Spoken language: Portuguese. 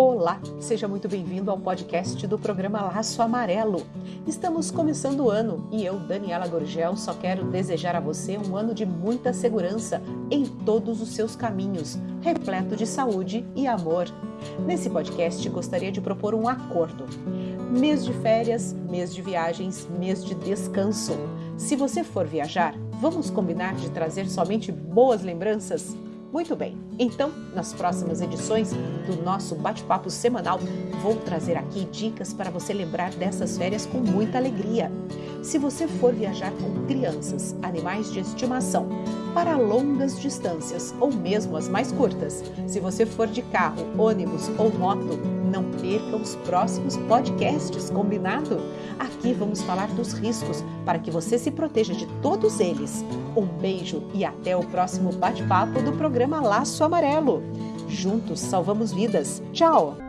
Olá, seja muito bem-vindo ao podcast do programa Laço Amarelo. Estamos começando o ano e eu, Daniela Gorgel, só quero desejar a você um ano de muita segurança em todos os seus caminhos, repleto de saúde e amor. Nesse podcast, gostaria de propor um acordo. Mês de férias, mês de viagens, mês de descanso. Se você for viajar, vamos combinar de trazer somente boas lembranças? Muito bem, então nas próximas edições do nosso bate-papo semanal vou trazer aqui dicas para você lembrar dessas férias com muita alegria. Se você for viajar com crianças, animais de estimação, para longas distâncias ou mesmo as mais curtas, se você for de carro, ônibus ou moto, não perca os próximos podcasts, combinado? Aqui vamos falar dos riscos para que você se proteja de todos eles. Um beijo e até o próximo bate-papo do programa Laço Amarelo. Juntos salvamos vidas. Tchau!